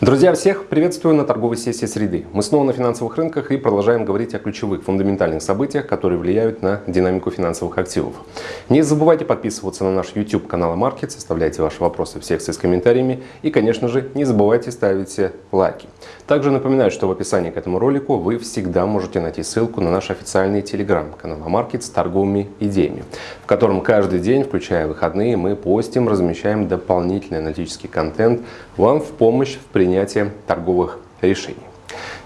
Друзья, всех приветствую на торговой сессии среды. Мы снова на финансовых рынках и продолжаем говорить о ключевых фундаментальных событиях, которые влияют на динамику финансовых активов. Не забывайте подписываться на наш YouTube канал Market, оставляйте ваши вопросы в секции с комментариями и, конечно же, не забывайте ставить лайки. Также напоминаю, что в описании к этому ролику вы всегда можете найти ссылку на наш официальный телеграм-канал Market с торговыми идеями, в котором каждый день, включая выходные, мы постим, размещаем дополнительный аналитический контент вам в помощь в принятии принятия торговых решений.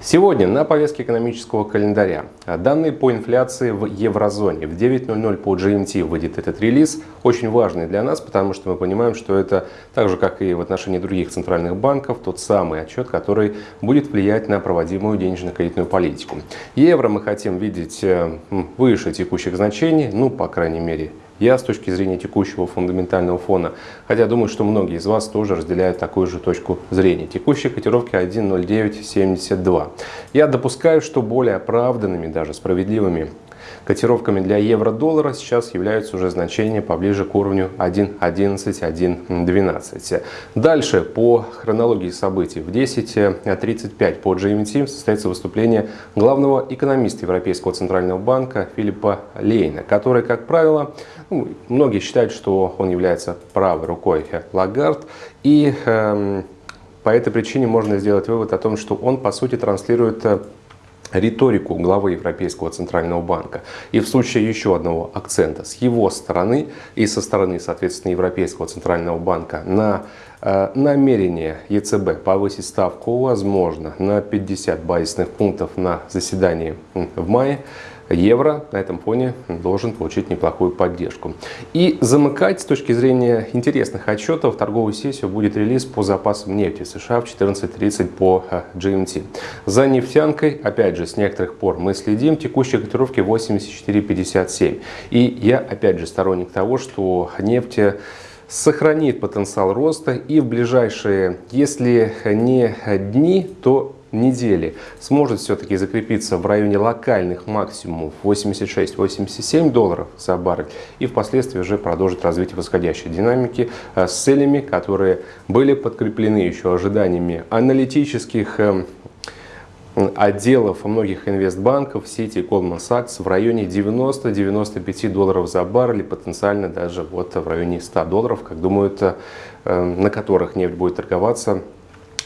Сегодня на повестке экономического календаря данные по инфляции в еврозоне. В 9.00 по GMT выйдет этот релиз, очень важный для нас, потому что мы понимаем, что это так же, как и в отношении других центральных банков, тот самый отчет, который будет влиять на проводимую денежно-кредитную политику. Евро мы хотим видеть э, выше текущих значений, ну, по крайней мере, я с точки зрения текущего фундаментального фона, хотя думаю, что многие из вас тоже разделяют такую же точку зрения. Текущие котировки 1.0972. Я допускаю, что более оправданными, даже справедливыми Котировками для евро-доллара сейчас являются уже значения поближе к уровню 1.11, 1.12. Дальше по хронологии событий в 10.35 по GMT состоится выступление главного экономиста Европейского центрального банка Филиппа Лейна, который, как правило, ну, многие считают, что он является правой рукой Лагард и э, по этой причине можно сделать вывод о том, что он по сути транслирует э, риторику главы Европейского Центрального банка. И в случае еще одного акцента с его стороны и со стороны, соответственно, Европейского Центрального банка на э, намерение ЕЦБ повысить ставку, возможно, на 50 базисных пунктов на заседании в мае, евро на этом фоне должен получить неплохую поддержку. И замыкать с точки зрения интересных отчетов торговую сессию будет релиз по запасам нефти США в 14.30 по э, GMT. За нефтянкой, опять же, с некоторых пор мы следим, текущие котировки 84.57. И я, опять же, сторонник того, что нефть сохранит потенциал роста и в ближайшие, если не дни, то недели сможет все-таки закрепиться в районе локальных максимумов 86-87 долларов за баррель и впоследствии уже продолжит развитие восходящей динамики э, с целями, которые были подкреплены еще ожиданиями аналитических э, отделов многих инвестбанков сети Goldman Sachs в районе 90-95 долларов за баррель, потенциально даже вот в районе 100 долларов, как думают, э, на которых нефть будет торговаться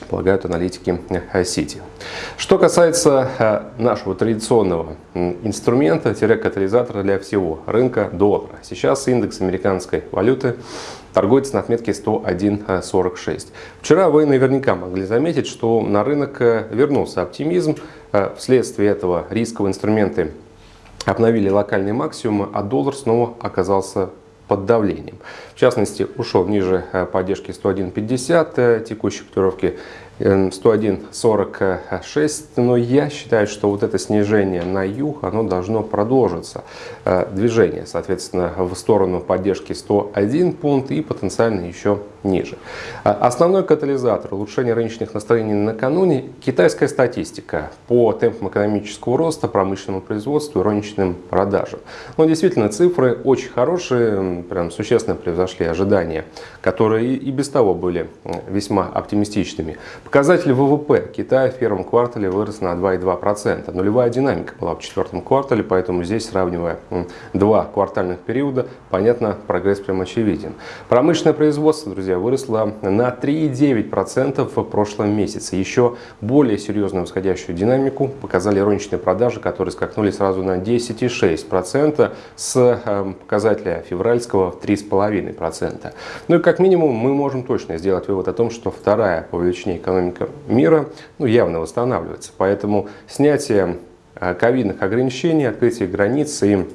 полагают аналитики Сити. Что касается э, нашего традиционного инструмента-катализатора для всего рынка доллара. Сейчас индекс американской валюты торгуется на отметке 101.46. Вчера вы наверняка могли заметить, что на рынок э, вернулся оптимизм. Э, вследствие этого рисковые инструменты обновили локальный максимум, а доллар снова оказался под давлением. В частности, ушел ниже э, поддержки 101.50, э, текущей котировки 101.46, э, но я считаю, что вот это снижение на юг, оно должно продолжиться. Движение, соответственно, в сторону поддержки 101 пункт и потенциально еще ниже. Основной катализатор улучшения рыночных настроений накануне – китайская статистика по темпам экономического роста, промышленному производству и розничным продажам. Но действительно цифры очень хорошие, прям существенно превзошли ожидания, которые и без того были весьма оптимистичными. Показатель ВВП Китая в первом квартале вырос на 2,2%. Нулевая динамика была в четвертом квартале, поэтому здесь, сравнивая два квартальных периода, понятно, прогресс прям очевиден. Промышленное производство, друзья, выросло на 3,9% в прошлом месяце. Еще более серьезную восходящую динамику показали розничные продажи, которые скакнули сразу на 10,6% с э, показателя февральского в 3,5%. 2,5%. Ну и как минимум мы можем точно сделать вывод о том, что вторая по величине экономика мира ну, явно восстанавливается. Поэтому снятие э, ковидных ограничений, открытие границ и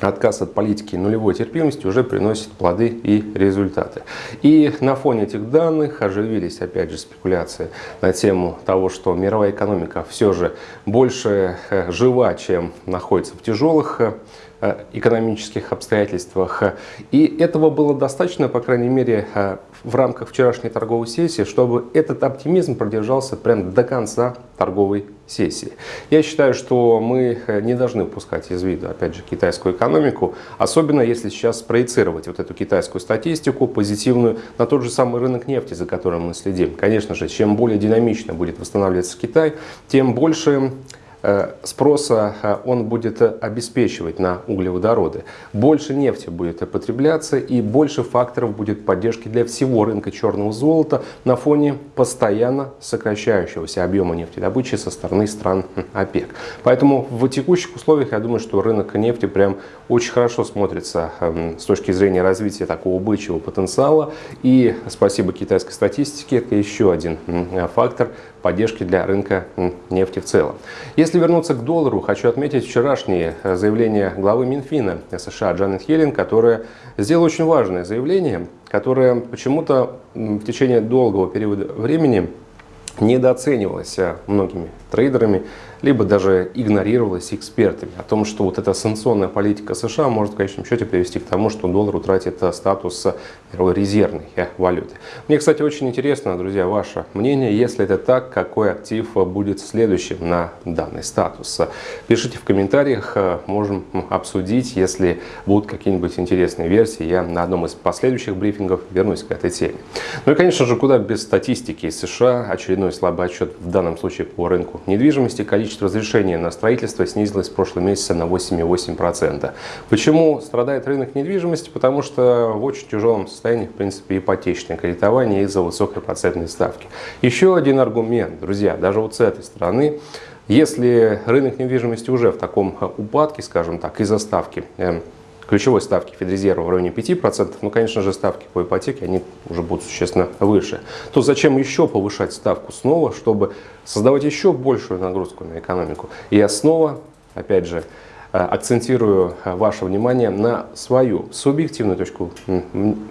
отказ от политики нулевой терпимости уже приносит плоды и результаты. И на фоне этих данных оживились опять же спекуляции на тему того, что мировая экономика все же больше э, жива, чем находится в тяжелых э, экономических обстоятельствах. И этого было достаточно, по крайней мере, э, в рамках вчерашней торговой сессии, чтобы этот оптимизм продержался прям до конца торговой сессии. Я считаю, что мы э, не должны упускать из виду, опять же, китайскую экономику, особенно если сейчас проецировать вот эту китайскую статистику позитивную на тот же самый рынок нефти, за которым мы следим. Конечно же, чем более динамично будет восстанавливаться Китай, тем больше Э, спроса э, он будет обеспечивать на углеводороды. Больше нефти будет потребляться и больше факторов будет поддержки для всего рынка черного золота на фоне постоянно сокращающегося объема нефтедобычи со стороны стран ОПЕК. Поэтому в текущих условиях я думаю, что рынок нефти прям очень хорошо смотрится эм, с точки зрения развития такого бычьего потенциала. И спасибо китайской статистике, это еще один фактор поддержки для рынка нефти в целом. Если вернуться к доллару, хочу отметить вчерашнее э, заявление главы Минфина США Джанет Хелен, которая сделала очень важное заявление, которое почему-то в течение долгого периода времени недооценивалось э, многими трейдерами, либо даже игнорировалось экспертами о том, что вот эта санкционная политика США может в конечном счете привести к тому, что доллар утратит э, статус мировой резервной э, валюты. Мне, кстати, очень интересно, друзья, ваше мнение, если это так, какой актив будет следующим на данный статус. Пишите в комментариях, можем обсудить, если будут какие-нибудь интересные версии, я на одном из последующих брифингов вернусь к этой теме. Ну и, конечно же, куда без статистики из США, очередной слабый отчет в данном случае по рынку недвижимости, количество разрешений на строительство снизилось в прошлом месяце на 8,8%. Почему страдает рынок недвижимости? Потому что в очень тяжелом состоянии, в принципе, ипотечное кредитование из-за высокой процентной ставки. Еще один аргумент, друзья, даже вот с этой стороны, если рынок недвижимости уже в таком упадке, скажем так, из-за ставки, эм, ключевой ставки Федрезерва в районе 5%, ну, конечно же, ставки по ипотеке, они уже будут существенно выше, то зачем еще повышать ставку снова, чтобы создавать еще большую нагрузку на экономику? И я снова, опять же, акцентирую э, ваше внимание на свою субъективную точку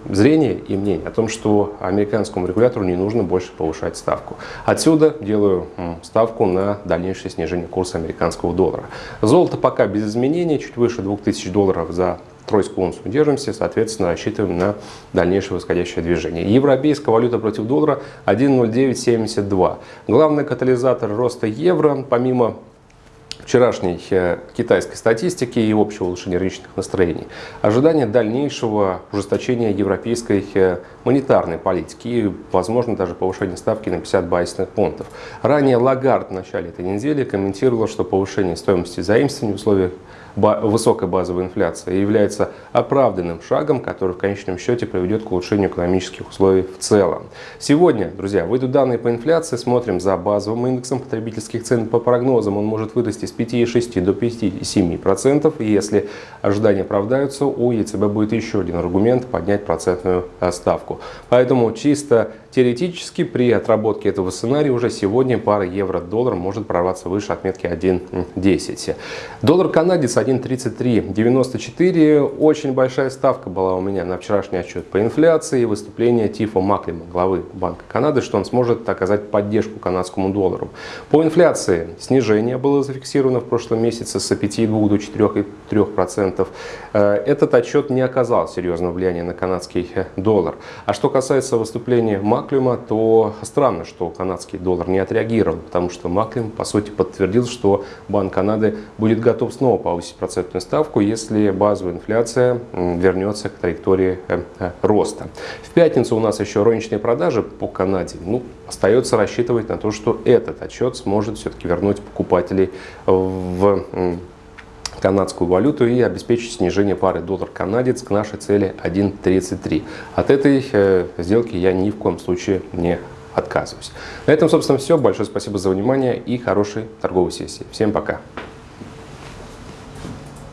зрения и мнения о том, что американскому регулятору не нужно больше повышать ставку. Отсюда делаю ставку на дальнейшее снижение курса американского доллара. Золото пока без изменений, чуть выше 2000 долларов за тройскую унцию держимся, соответственно, рассчитываем на дальнейшее восходящее движение. Европейская валюта против доллара 1.0972. Главный катализатор роста евро, помимо вчерашней э, китайской статистики и общего улучшения рыночных настроений, ожидание дальнейшего ужесточения европейской э, монетарной политики и, возможно, даже повышения ставки на 50 базисных пунктов. Ранее Лагард в начале этой недели комментировал, что повышение стоимости заимствований в условиях высокой базовой инфляции является оправданным шагом, который в конечном счете приведет к улучшению экономических условий в целом. Сегодня, друзья, выйдут данные по инфляции, смотрим за базовым индексом потребительских цен. По прогнозам он может вырасти с 5,6 до 5,7%. И если ожидания оправдаются, у ЕЦБ будет еще один аргумент поднять процентную э, ставку. Поэтому чисто Теоретически при отработке этого сценария уже сегодня пара евро-доллар может прорваться выше отметки 1.10. Доллар-канадец 1.3394. Очень большая ставка была у меня на вчерашний отчет по инфляции и выступление Тифа Маклима, главы Банка Канады, что он сможет оказать поддержку канадскому доллару. По инфляции снижение было зафиксировано в прошлом месяце с 5,2 до 4,3%. Э, этот отчет не оказал серьезного влияния на канадский э, доллар. А что касается выступления Маклима, то странно, что канадский доллар не отреагировал, потому что Маклюм, по сути, подтвердил, что Банк Канады будет готов снова повысить процентную ставку, если базовая инфляция вернется к траектории э, э, роста. В пятницу у нас еще розничные продажи по Канаде. Ну, остается рассчитывать на то, что этот отчет сможет все-таки вернуть покупателей в канадскую валюту и обеспечить снижение пары доллар-канадец к нашей цели 1.33. От этой э, сделки я ни в коем случае не отказываюсь. На этом, собственно, все. Большое спасибо за внимание и хорошей торговой сессии. Всем пока!